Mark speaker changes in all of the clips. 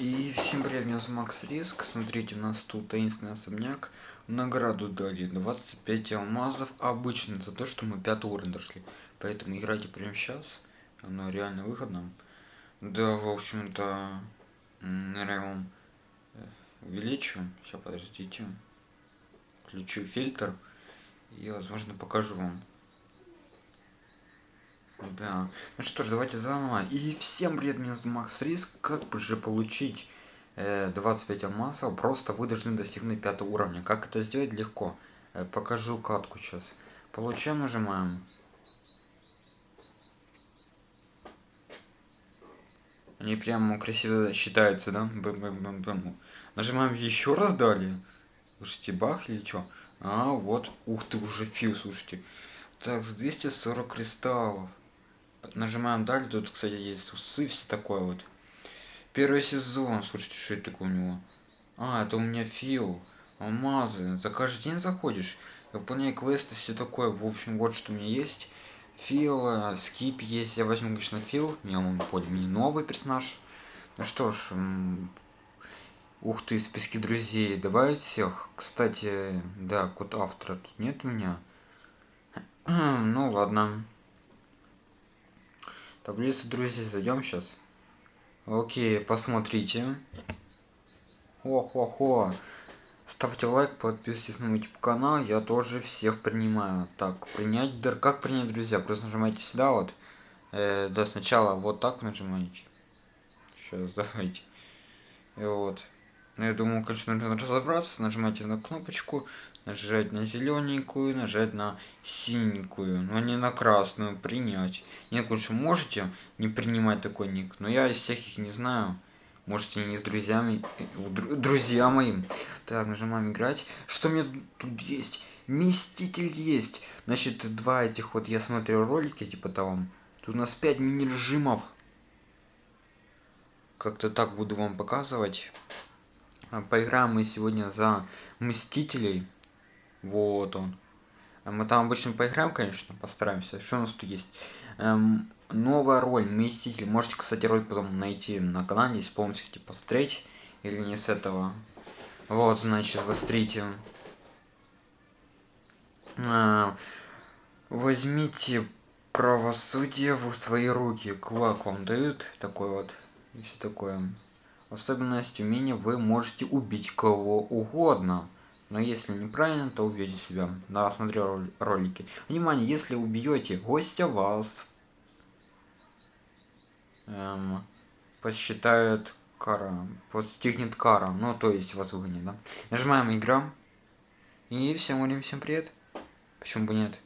Speaker 1: И всем привет, меня зовут Макс Риск. Смотрите, у нас тут таинственный особняк. Награду дали 25 алмазов обычно за то, что мы пятый уровень дошли. Поэтому играйте прямо сейчас. Оно реально выгодно. Да, в общем-то, наверное, вам э, увеличу. Сейчас, подождите. Включу фильтр. И, возможно, покажу вам. Да. Ну что ж, давайте заново. И всем привет, меня зовут Макс Риск. Как же получить э, 25 алмазов? Просто вы должны достигнуть пятого уровня. Как это сделать? Легко. Э, покажу катку сейчас. Получаем, нажимаем. Они прямо красиво считаются, да? Бэм -бэм -бэм -бэм. Нажимаем еще раз далее. Слушайте, бах или что? А, вот. Ух ты, уже фил, слушайте. Так, с 240 кристаллов. Нажимаем далее, тут, кстати, есть усы, все такое вот. Первый сезон, слушайте, что это такое у него? А, это у меня фил, алмазы. За каждый день заходишь, выполняй квесты, все такое. В общем, вот что у меня есть. Фил, э, скип есть. Я возьму, конечно, фил. Меня он более мне новый персонаж. Ну что ж, ух ты, списки друзей. Добавить всех. Кстати, да, код автора тут нет у меня. ну ладно. Таблицу друзей зайдем сейчас. Окей, посмотрите. Ох-ох-ох. Ставьте лайк, подписывайтесь на мой YouTube канал, я тоже всех принимаю. Так, принять, дар, как принять друзья? Просто нажимаете сюда вот. Э, да, сначала вот так нажимаете. Сейчас, давайте. И вот. Ну, я думаю, конечно, нужно разобраться. Нажимайте на кнопочку нажать на зелененькую, нажать на синенькую, но не на красную, принять. Нет, лучше можете не принимать такой ник, но я из всех их не знаю. Можете не с друзьями, друзья моим. Так, нажимаем играть. Что у меня тут есть? Мститель есть. Значит, два этих вот, я смотрел ролики, типа там. Тут у нас 5 мини-режимов. Как-то так буду вам показывать. Поиграем мы сегодня за Мстителей. Вот он. А мы там обычно поиграем, конечно, постараемся. Что у нас тут есть? Эм, новая роль, Мститель. Можете, кстати, ролик потом найти на канале, если полностью хотите посмотреть. Или не с этого. Вот, значит, вострите. Э, возьмите правосудие в свои руки. Кулак вам дают такой вот. И все такое. Особенность умения вы можете убить кого угодно. Но если неправильно, то убьете себя. Да, смотрел ролики. Внимание, если убьете гостя, вас эм, посчитают кара. Постигнет кара. Ну, то есть вас выгонят, да? Нажимаем игра. И всем говорим, всем привет. Почему бы нет?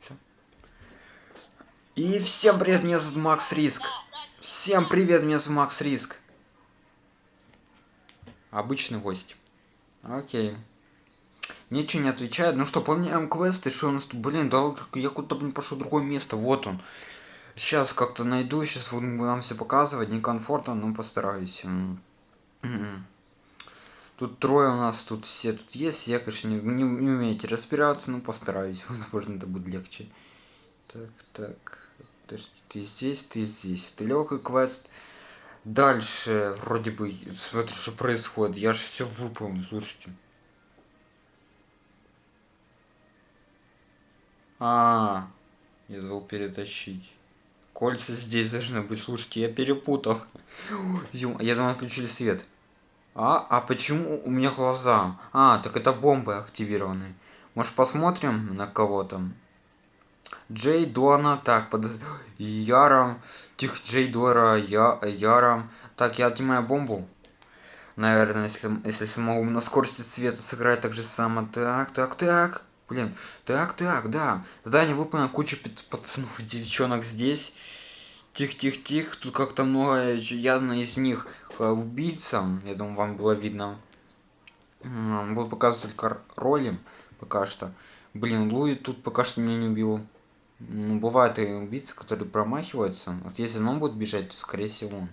Speaker 1: Все. И всем привет, меня зовут Макс Риск. Всем привет, меня зовут Макс Риск. Обычный гость. Окей. Ничего не отвечает. Ну что, помним квесты, что у нас тут, блин, да я куда-то, пошел в другое место, вот он. Сейчас как-то найду, сейчас буду нам все показывать, некомфортно, но постараюсь. Тут трое у нас, тут все тут есть, я, конечно, не, не, не умеете разбираться, но постараюсь, возможно, это будет легче. Так, так, подожди, ты здесь, ты здесь, это легкий квест. Дальше, вроде бы, смотри, что происходит. Я же все выполнил, слушайте. А, я забыл перетащить. Кольца здесь должны быть. Слушайте, я перепутал. Я думал, отключили свет. А, а почему у меня глаза? А, так это бомбы активированы. Может посмотрим на кого там? Джей Дона, так, под Яром, Тих Джей Дора, я, Яром. Так, я отнимаю бомбу. Наверное, если, если смогу на скорости цвета сыграть так же само. Так, так, так. Блин, так, так, да. Здание выполнено, куча пацанов, девчонок здесь. Тих, тих, тих. Тут как-то много, явно из них э, убийца. Я думаю, вам было видно. Буду показывать только роли пока что. Блин, Луи тут пока что меня не убил. Ну, бывают и убийцы, которые промахиваются. Вот если он будет бежать, то скорее всего он.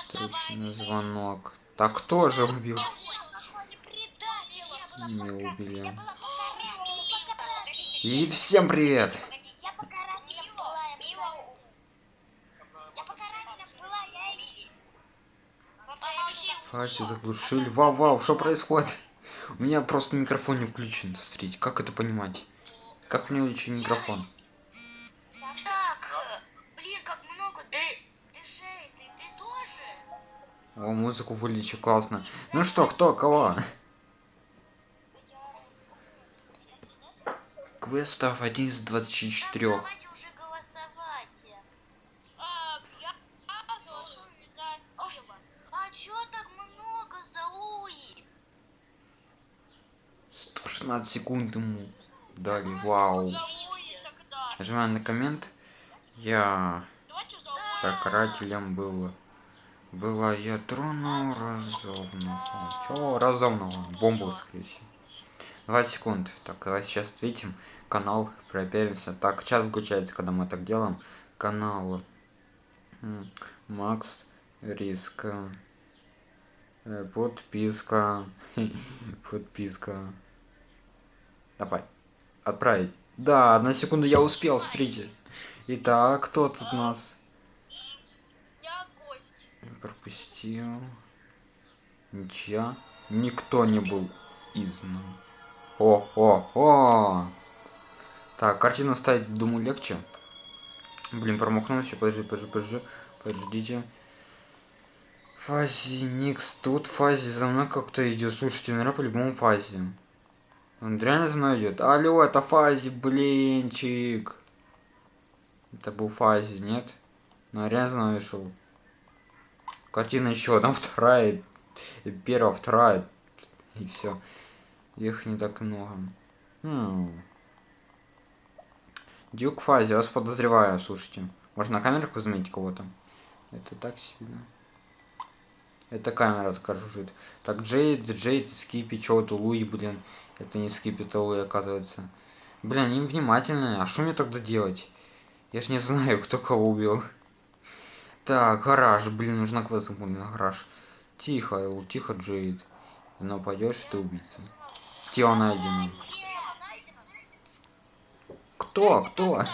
Speaker 1: Встречный звонок. Так кто же убил? Не убили. И всем привет! Фази заглушили. Вау, вау, что происходит? У меня просто микрофон не включен. Смотрите, как это понимать? Как мне включить микрофон?
Speaker 2: Так, блин, как много. Ты, ты ты, тоже?
Speaker 1: О, музыку вылечи, классно. Ну что, кто, кого? Квестов 1 из 24.
Speaker 2: Давайте уже голосовать.
Speaker 3: А,
Speaker 2: Луи?
Speaker 1: 116 секунд ему дали. Вау. Нажимаем на коммент. Я
Speaker 3: Давайте за Луи.
Speaker 1: так карателем был. Была я тронул разумного. Чё разумного? Бомбу, всего. 20 секунд. Так, давай сейчас ответим. Канал, проверимся. Так, чат выключается, когда мы так делаем. Канал. Макс Риск. Э, Подписка. Подписка. Давай. Отправить. Да, на секунду я успел, смотрите. Итак, кто тут нас? Пропустил. Ничья. Никто не был изгнан. О, о, о! Так, картину ставить, думаю, легче. Блин, промахнулся. Подожди, подожди, подожди. Подождите. Фази, Никс, тут Фази за мной как-то идет. Слушайте, наверное, по-любому Фази. Он реально за мной идет. Алло, это Фази, блинчик. Это был Фази, нет? Ну, реально за мной шел. Картина еще одна, вторая, и первая, вторая, и все. Их не так много. Хм. Дюк Фази, вас подозреваю, слушайте. Можно на камерку заметить кого-то? Это так сильно. Это камера такая жужжит. Так, Джейд, Джейд, Скипи, чё это Луи, блин. Это не Скипи, это Луи, оказывается. Блин, они внимательные. А что мне тогда делать? Я ж не знаю, кто кого убил. Так, гараж, блин, нужна квест на гараж. Тихо, Эл, тихо, Джейд. Ты нападешь, ты убийца. Тело найдено. Кто? Кто?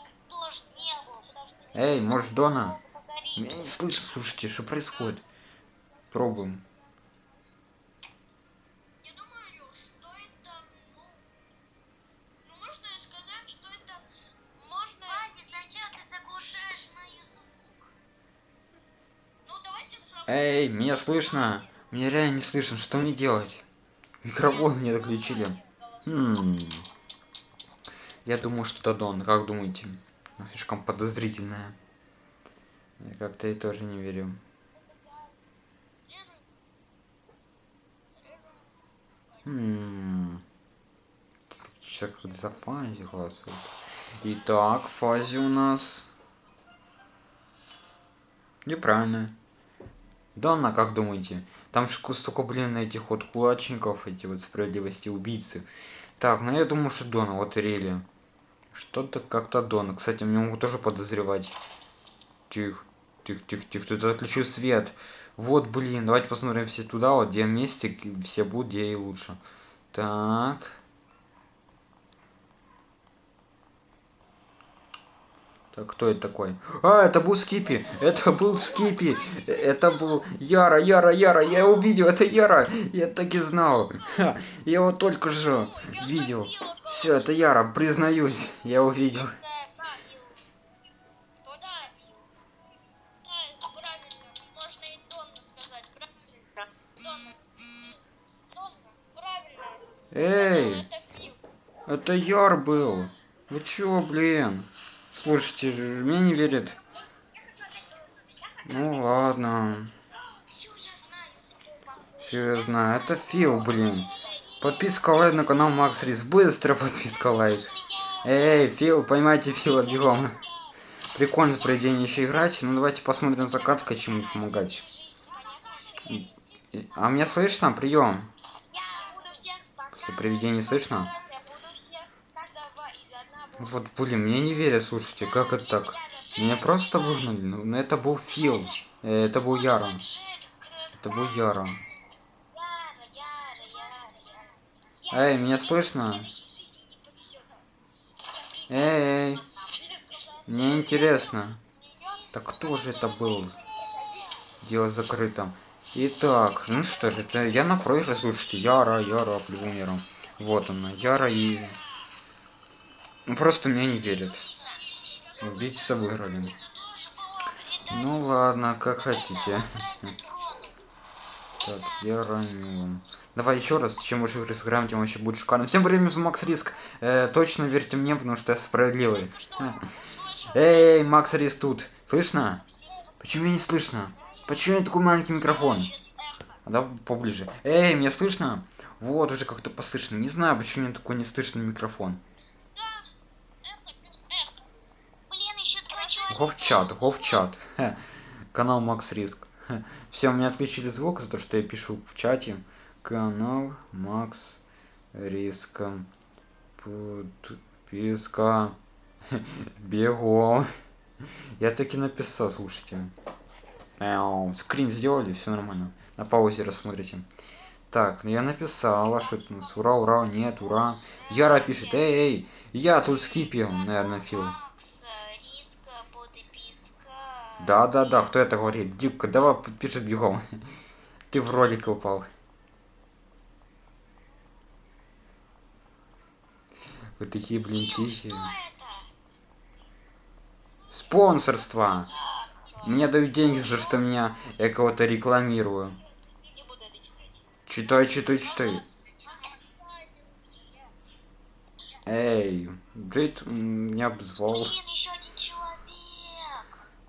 Speaker 2: Никс тоже не был, потому что Никс
Speaker 1: Эй, может, Дона? Меня не слышно, слушайте, что происходит? Пробуем. Эй, меня слышно? Меня реально не слышно, что мне делать? Микрофон мне отключили. Хм. Я думаю, что это Дон. Как думаете? Она слишком подозрительная. Я как-то и тоже не верю. Хм. Сейчас как за фази голосует. Итак, фази у нас. Неправильно. Донна, как думаете? Там же столько, блин, этих вот кулачников, эти вот справедливости убийцы. Так, ну я думаю, что Дона, вот Рели. Что-то как-то Дона. Кстати, меня могут тоже подозревать. Тихо, тихо, тихо, тихо. Тут отключу свет. Вот, блин, давайте посмотрим все туда, вот где вместе все будут, где и лучше. Так. Так, кто это такой? А, это был Скипи! Это был Скипи! Это был Яра, Яра, Яра! Я его видел, это Яра! Я так и знал! Ха, я его только что видел. Все, это Яра, признаюсь, я его видел. Эй,
Speaker 3: это
Speaker 1: Яр был! Вы чё, блин? Слушайте, мне не верят. Ну ладно. Все я знаю. Это Фил, блин. Подписка лайк на канал Макс Рис. Быстро подписка лайк. Эй, Фил, поймайте Фила бегом. Прикольно с проведением еще играть. Ну давайте посмотрим закатка, чему помогать. А меня слышно? Прием. После приведения слышно?
Speaker 2: Я буду всех каждого из одного
Speaker 1: Вот, блин, мне не верят, слушайте, как это так? Меня просто выгнали, ну ну, это был Фил, э, это был Яра, это был Яра. Эй, меня слышно?
Speaker 2: Повезет.
Speaker 1: Эй, мне интересно. Так кто же это был? Дело закрыто. Итак, ну что же, это я на проигрыше, слушайте, Яра, Яра, Яра. Вот она, Яра и... Ну просто мне не верят. Убийца выиграли. Ну ладно, как хотите. Так, я ранил. Давай еще раз, чем больше игры сыграем, тем вообще будет шикарно. Всем привет, Макс Риск. Э, точно верьте мне, потому что я справедливый. Эй, Макс Риск тут. Слышно? Почему меня не слышно? Почему у меня такой маленький микрофон? А да, поближе. Эй, меня слышно? Вот, уже как-то послышно. Не знаю, почему у меня такой неслышный микрофон.
Speaker 2: Блин, еще два человека.
Speaker 1: Говчат, говчат. Канал Макс Риск. Все, у меня отключили звук за то, что я пишу в чате. Канал Макс Риск. Подписка. Бегом. Я таки написал, слушайте. Мяу. Скрин сделали, все нормально. На паузе рассмотрите. Так, ну я написал, а что это у нас? Ура, ура, нет, ура. Яра пишет, эй, эй, я тут скипил, наверное, Фил.
Speaker 2: Макс, э, риска, подписка.
Speaker 1: Да, да, да, кто это говорит? Дипка, давай пишет бегом. Ты в ролик упал. Вы такие, блин, тихие. Спонсорство. Мне дают деньги за то, что меня я кого-то рекламирую. Читай, читай, читай. Эй, Джейд меня обзвал.
Speaker 2: Блин.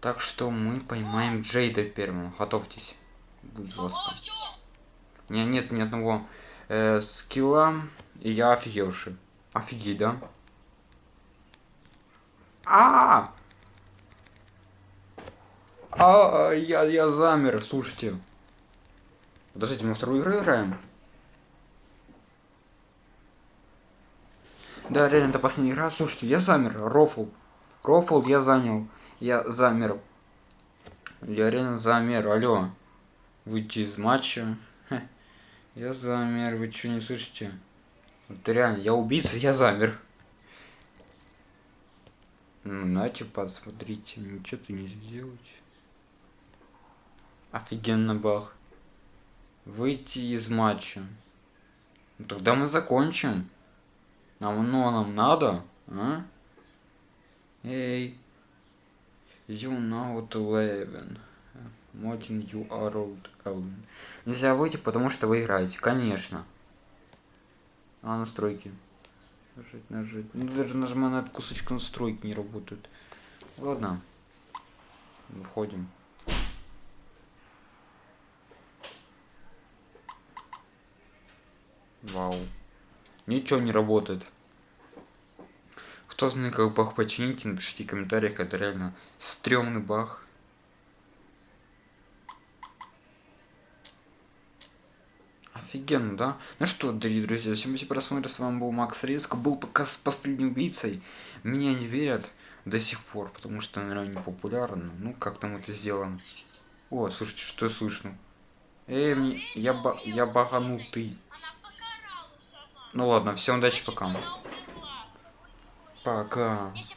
Speaker 1: Так что мы поймаем Джейда первым. Готовьтесь. Будет жестко. У меня нет ни одного э, скилла, и я офигевший. Офигеть, да? А! А, я, я замер, слушайте. Подождите, мы вторую игру играем? Да, реально, это последняя игра. Слушайте, я замер. Рофл. Рофл я занял. Я замер. Я реально замер. Алло. Выйти из матча. Я замер. Вы что, не слышите? Вот реально, я убийца, я замер. Ну, нате, посмотрите. Ничего ты не сделать. Офигенно бах. Выйти из матча. Ну, тогда мы закончим. Нам, ну, нам надо, а? Эй. You now 11. Мотин, you are old Elvin. Нельзя выйти, потому что вы играете, конечно. А, настройки. Нажать, нажать. Ну, даже нажимая на кусочек настройки не работают. Ладно. Выходим. Вау. Ничего не работает. Кто знает, как баг починить, напишите в комментариях, это реально стрёмный баг. Офигенно, да? Ну что, дорогие друзья, всем спасибо просмотр, с вами был Макс Риск, был пока с последним убийцей. Меня не верят до сих пор, потому что, наверное, не популярно. Ну, как там это сделаем? О, слушайте, что слышно? Эй, мне... я, ба... я баганутый. Ну ладно, всем удачи, пока.
Speaker 3: Она умерла.
Speaker 1: Пока.
Speaker 2: Если